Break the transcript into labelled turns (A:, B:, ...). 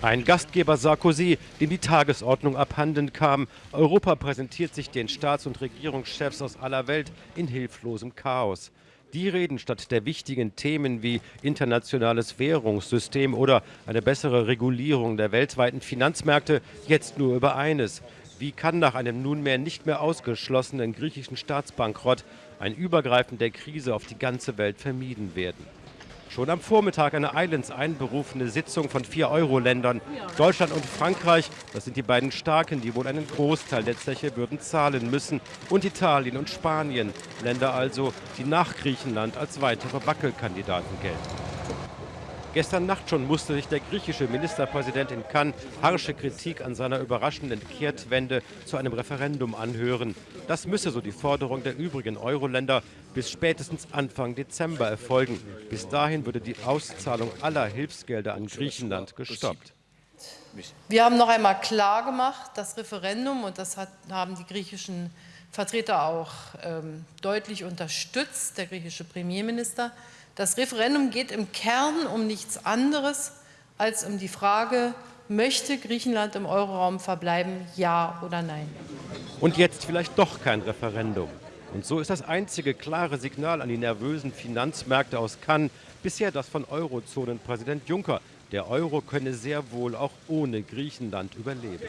A: Ein Gastgeber Sarkozy, dem die Tagesordnung abhanden kam. Europa präsentiert sich den Staats- und Regierungschefs aus aller Welt in hilflosem Chaos. Die reden statt der wichtigen Themen wie internationales Währungssystem oder eine bessere Regulierung der weltweiten Finanzmärkte jetzt nur über eines. Wie kann nach einem nunmehr nicht mehr ausgeschlossenen griechischen Staatsbankrott ein Übergreifen der Krise auf die ganze Welt vermieden werden? Schon am Vormittag eine eilends einberufene Sitzung von vier Euro-Ländern. Deutschland und Frankreich, das sind die beiden Starken, die wohl einen Großteil der Zeche würden zahlen müssen. Und Italien und Spanien, Länder also, die nach Griechenland als weitere Wackelkandidaten gelten. Gestern Nacht schon musste sich der griechische Ministerpräsident in Cannes harsche Kritik an seiner überraschenden Kehrtwende zu einem Referendum anhören. Das müsse, so die Forderung der übrigen Euro-Länder, bis spätestens Anfang Dezember erfolgen. Bis dahin würde die Auszahlung aller Hilfsgelder an Griechenland gestoppt.
B: Wir haben noch einmal klargemacht, das Referendum, und das hat, haben die griechischen Vertreter auch ähm, deutlich unterstützt, der griechische Premierminister, das Referendum geht im Kern um nichts anderes als um die Frage, möchte Griechenland im Euroraum verbleiben, ja oder nein?
A: Und jetzt vielleicht doch kein Referendum. Und so ist das einzige klare Signal an die nervösen Finanzmärkte aus Cannes bisher das von Eurozonenpräsident Juncker. Der Euro könne sehr wohl auch ohne Griechenland überleben.